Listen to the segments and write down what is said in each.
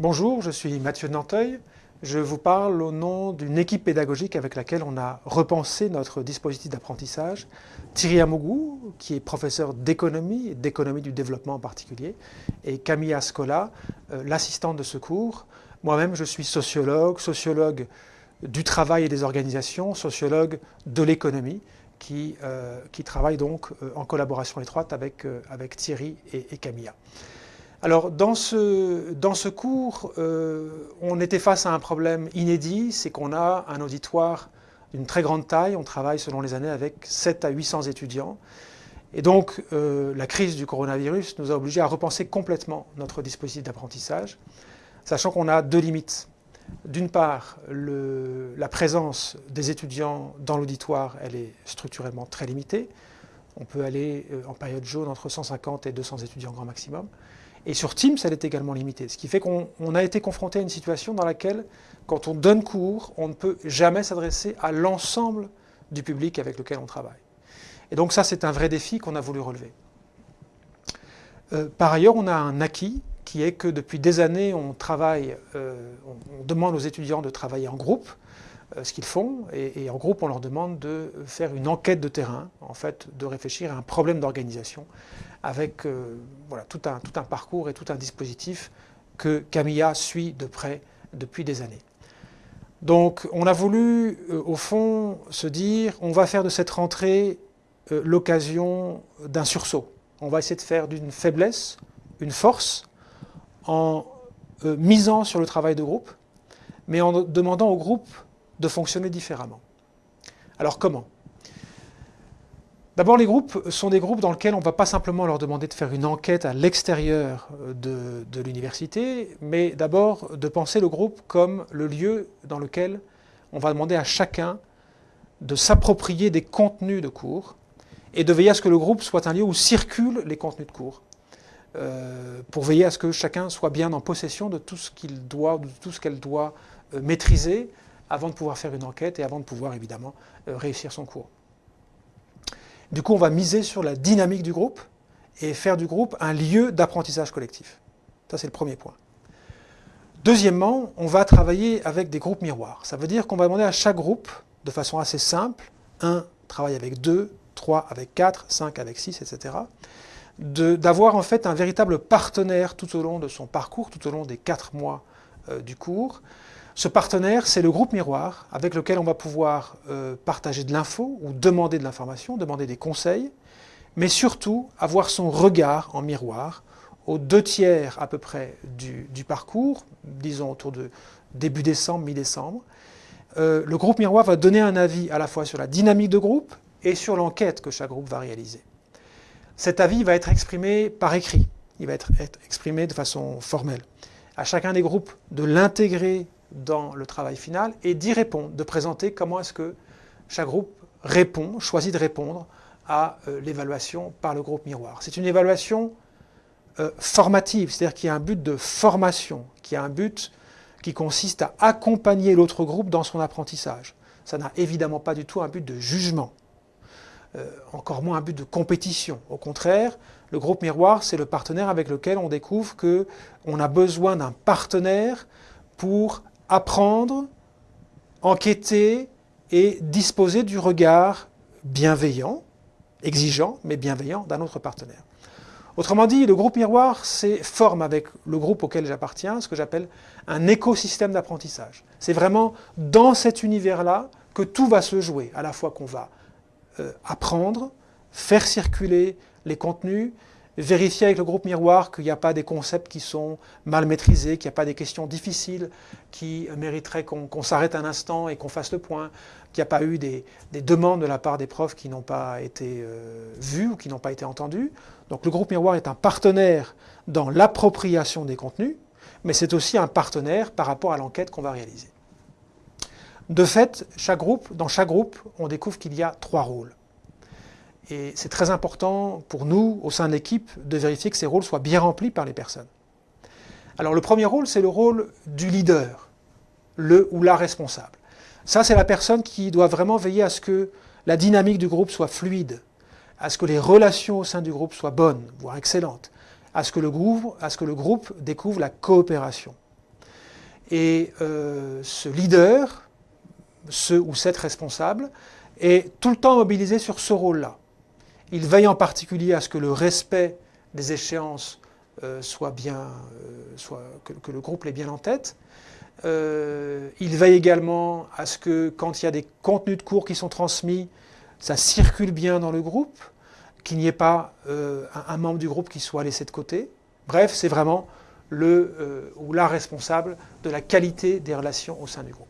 Bonjour, je suis Mathieu Nanteuil. Je vous parle au nom d'une équipe pédagogique avec laquelle on a repensé notre dispositif d'apprentissage. Thierry Amougou, qui est professeur d'économie et d'économie du développement en particulier, et Camilla Scola, euh, l'assistante de ce cours. Moi-même, je suis sociologue, sociologue du travail et des organisations, sociologue de l'économie, qui, euh, travaille donc euh, en collaboration étroite avec, avec Thierry et Camilla. Alors, dans ce, cours, euh, on était face à un problème inédit, c'est qu'on a un auditoire d'une très grande taille, on travaille selon les années avec 7 à 800 étudiants. Et donc, euh, la crise du coronavirus nous a obligés à repenser complètement notre dispositif d'apprentissage, sachant qu'on a deux limites. D'une part, la présence des étudiants dans l'auditoire, elle est structurellement très limitée. On peut aller euh, en période jaune entre 150 et 200 étudiants grand maximum. Et sur Teams, elle est également limitée. Ce qui fait qu'on a été confronté à une situation dans laquelle, quand on donne cours, on ne peut jamais s'adresser à l'ensemble du public avec lequel on travaille. Et donc ça, c'est un vrai défi qu'on a voulu relever. Euh, par ailleurs, on a un acquis qui est que depuis des années, on travaille, euh, on demande aux étudiants de travailler en groupe, ce qu'ils font, et, en groupe, on leur demande de faire une enquête de terrain, en fait, de réfléchir à un problème d'organisation, avec euh, voilà, tout, un, tout un parcours et tout un dispositif que Camilla suit de près depuis des années. Donc on a voulu, euh, au fond, se dire, on va faire de cette rentrée l'occasion d'un sursaut. On va essayer de faire d'une faiblesse une force en misant sur le travail de groupe, mais en demandant au groupe de fonctionner différemment. Alors comment? D'abord, les groupes sont des groupes dans lesquels on ne va pas simplement leur demander de faire une enquête à l'extérieur de, de l'université, mais d'abord de penser le groupe comme le lieu dans lequel on va demander à chacun de s'approprier des contenus de cours et de veiller à ce que le groupe soit un lieu où circulent les contenus de cours, euh, pour veiller à ce que chacun soit bien en possession de tout ce qu'il doit, de tout ce qu'elle doit euh, maîtriser avant de pouvoir faire une enquête et avant de pouvoir évidemment euh, réussir son cours. Du coup, on va miser sur la dynamique du groupe et faire du groupe un lieu d'apprentissage collectif. Ça, c'est le premier point. Deuxièmement, on va travailler avec des groupes miroirs. Ça veut dire qu'on va demander à chaque groupe, de façon assez simple, un travaille avec deux, trois avec quatre, cinq avec six, etc., d'avoir en fait un véritable partenaire tout au long de son parcours, tout au long des quatre mois euh, du cours, ce partenaire, c'est le groupe miroir avec lequel on va pouvoir euh, partager de l'info ou demander de l'information, demander des conseils, mais surtout avoir son regard en miroir aux deux tiers à peu près du, parcours, disons autour de début décembre, mi-décembre. Euh, le groupe miroir va donner un avis à la fois sur la dynamique de groupe et sur l'enquête que chaque groupe va réaliser. Cet avis va être exprimé par écrit, il va être exprimé de façon formelle. À chacun des groupes de l'intégrer dans le travail final et d'y répondre, de présenter comment est-ce que chaque groupe répond, choisit de répondre à euh, l'évaluation par le groupe miroir. C'est une évaluation euh, formative, c'est-à-dire qu'il y a un but de formation, qui a un but qui consiste à accompagner l'autre groupe dans son apprentissage. Ça n'a évidemment pas du tout un but de jugement, euh, encore moins un but de compétition. Au contraire, le groupe miroir, c'est le partenaire avec lequel on découvre qu'on a besoin d'un partenaire pour apprendre, enquêter et disposer du regard bienveillant, exigeant, mais bienveillant d'un autre partenaire. Autrement dit, le groupe miroir, forme avec le groupe auquel j'appartiens, ce que j'appelle un écosystème d'apprentissage. C'est vraiment dans cet univers-là que tout va se jouer, à la fois qu'on va euh, apprendre, faire circuler les contenus, vérifier avec le groupe miroir qu'il n'y a pas des concepts qui sont mal maîtrisés, qu'il n'y a pas des questions difficiles qui mériteraient qu'on s'arrête un instant et qu'on fasse le point, qu'il n'y a pas eu des, demandes de la part des profs qui n'ont pas été euh, vues ou qui n'ont pas été entendues. Donc le groupe miroir est un partenaire dans l'appropriation des contenus, mais c'est aussi un partenaire par rapport à l'enquête qu'on va réaliser. De fait, chaque groupe, dans chaque groupe, on découvre qu'il y a trois rôles. Et c'est très important pour nous, au sein de l'équipe, de vérifier que ces rôles soient bien remplis par les personnes. Alors le premier rôle, c'est le rôle du leader, le ou la responsable. Ça, c'est la personne qui doit vraiment veiller à ce que la dynamique du groupe soit fluide, à ce que les relations au sein du groupe soient bonnes, voire excellentes, à ce que le groupe, découvre la coopération. Et euh, ce leader, ce ou cette responsable, est tout le temps mobilisé sur ce rôle-là. Il veille en particulier à ce que le respect des échéances euh, soit bien, euh, soit, que, le groupe l'ait bien en tête. Euh, il veille également à ce que quand il y a des contenus de cours qui sont transmis, ça circule bien dans le groupe, qu'il n'y ait pas un, membre du groupe qui soit laissé de côté. Bref, c'est vraiment le ou la responsable de la qualité des relations au sein du groupe.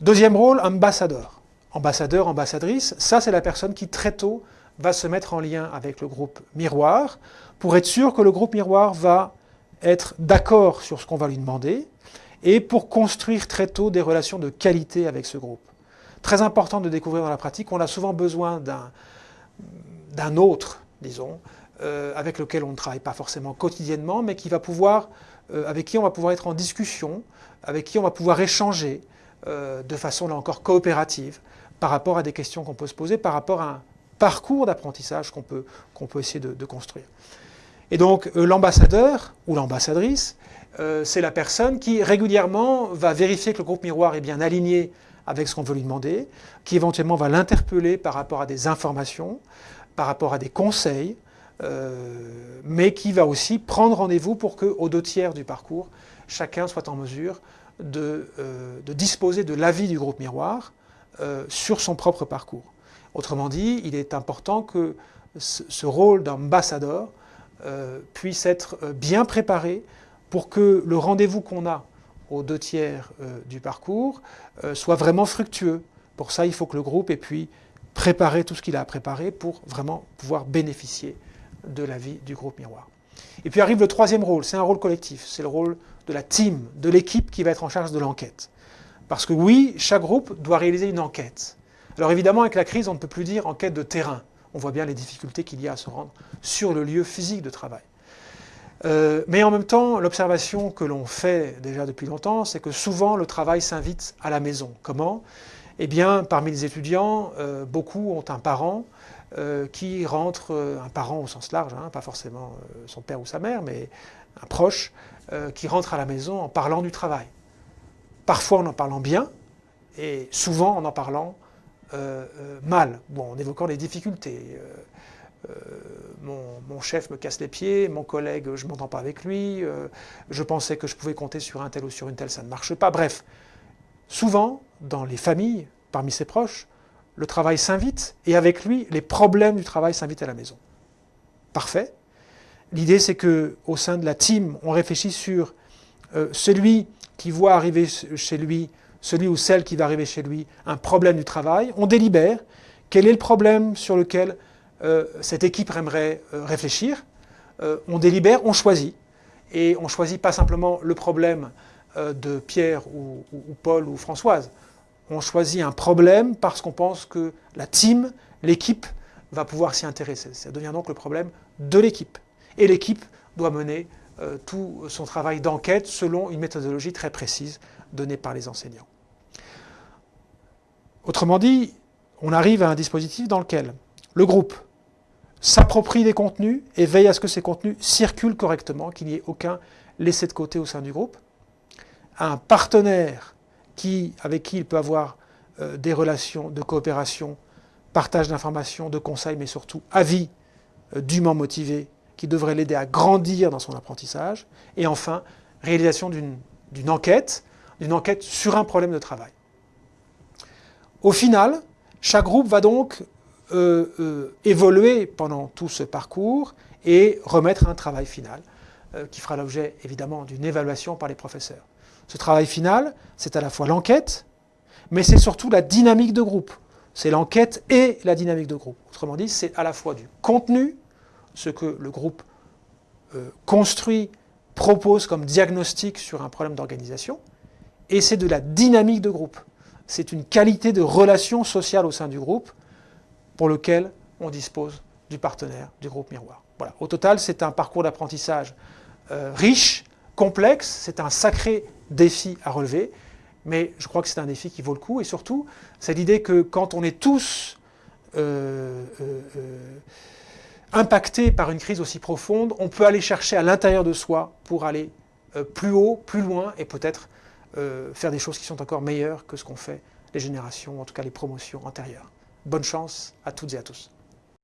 Deuxième rôle, ambassadeur. Ambassadeur, ambassadrice, ça c'est la personne qui très tôt va se mettre en lien avec le groupe miroir pour être sûr que le groupe miroir va être d'accord sur ce qu'on va lui demander et pour construire très tôt des relations de qualité avec ce groupe. Très important de découvrir dans la pratique, on a souvent besoin d'un autre, disons, euh, avec lequel on ne travaille pas forcément quotidiennement, mais qui va pouvoir, euh, avec qui on va pouvoir être en discussion, avec qui on va pouvoir échanger euh, de façon là encore coopérative par rapport à des questions qu'on peut se poser, par rapport à un parcours d'apprentissage qu'on peut, essayer de, construire. Et donc euh, l'ambassadeur ou l'ambassadrice, euh, c'est la personne qui régulièrement va vérifier que le groupe miroir est bien aligné avec ce qu'on veut lui demander, qui éventuellement va l'interpeller par rapport à des informations, par rapport à des conseils, euh, mais qui va aussi prendre rendez-vous pour qu'aux deux tiers du parcours, chacun soit en mesure de disposer de l'avis du groupe miroir sur son propre parcours. Autrement dit, il est important que ce rôle d'ambassadeur euh, puisse être euh, bien préparé pour que le rendez-vous qu'on a aux deux tiers euh, du parcours soit vraiment fructueux. Pour ça, il faut que le groupe ait pu préparer tout ce qu'il a à préparer pour vraiment pouvoir bénéficier de la vie du groupe miroir. Et puis arrive le troisième rôle, c'est un rôle collectif, c'est le rôle de la team, de l'équipe qui va être en charge de l'enquête. Parce que oui, chaque groupe doit réaliser une enquête. Alors évidemment, avec la crise, on ne peut plus dire enquête de terrain. On voit bien les difficultés qu'il y a à se rendre sur le lieu physique de travail. Euh, mais en même temps, l'observation que l'on fait déjà depuis longtemps, c'est que souvent le travail s'invite à la maison. Comment? Eh bien, parmi les étudiants, euh, beaucoup ont un parent euh, qui rentre, un parent au sens large, hein, pas forcément son père ou sa mère, mais un proche, qui rentre à la maison en parlant du travail. Parfois en en parlant bien, et souvent en en parlant mal, bon, en évoquant les difficultés. Euh, mon, chef me casse les pieds, mon collègue, je ne m'entends pas avec lui, je pensais que je pouvais compter sur un tel ou sur une telle, ça ne marche pas. Bref, souvent, dans les familles, parmi ses proches, le travail s'invite, et avec lui, les problèmes du travail s'invitent à la maison. Parfait. L'idée, c'est que au sein de la team, on réfléchit sur celui qui voit arriver chez lui celui ou celle qui va arriver chez lui, un problème du travail, on délibère quel est le problème sur lequel euh, cette équipe aimerait euh, réfléchir, euh, on délibère, on choisit, et on choisit pas simplement le problème de Pierre ou, Paul ou Françoise, on choisit un problème parce qu'on pense que la team, l'équipe, va pouvoir s'y intéresser. Ça devient donc le problème de l'équipe. Et l'équipe doit mener tout son travail d'enquête selon une méthodologie très précise donnée par les enseignants. Autrement dit, on arrive à un dispositif dans lequel le groupe s'approprie des contenus et veille à ce que ces contenus circulent correctement, qu'il n'y ait aucun laissé de côté au sein du groupe. Un partenaire avec qui il peut avoir euh, des relations de coopération, partage d'informations, de conseils, mais surtout avis euh, dûment motivés qui devrait l'aider à grandir dans son apprentissage. Et enfin, réalisation d'une enquête, d'une enquête sur un problème de travail. Au final, chaque groupe va donc euh, euh, évoluer pendant tout ce parcours et remettre un travail final euh, qui fera l'objet évidemment d'une évaluation par les professeurs. Ce travail final, c'est à la fois l'enquête, mais c'est surtout la dynamique de groupe. C'est l'enquête et la dynamique de groupe. Autrement dit, c'est à la fois du contenu, ce que le groupe construit, propose comme diagnostic sur un problème d'organisation, et c'est de la dynamique de groupe c'est une qualité de relation sociale au sein du groupe pour lequel on dispose du partenaire du groupe miroir. Voilà. Au total, c'est un parcours d'apprentissage euh, riche, complexe, c'est un sacré défi à relever, mais je crois que c'est un défi qui vaut le coup, et surtout, c'est l'idée que quand on est tous euh, euh, impactés par une crise aussi profonde, on peut aller chercher à l'intérieur de soi pour aller plus haut, plus loin et peut-être faire des choses qui sont encore meilleures que ce qu'ont fait les générations, en tout cas les promotions antérieures. Bonne chance à toutes et à tous.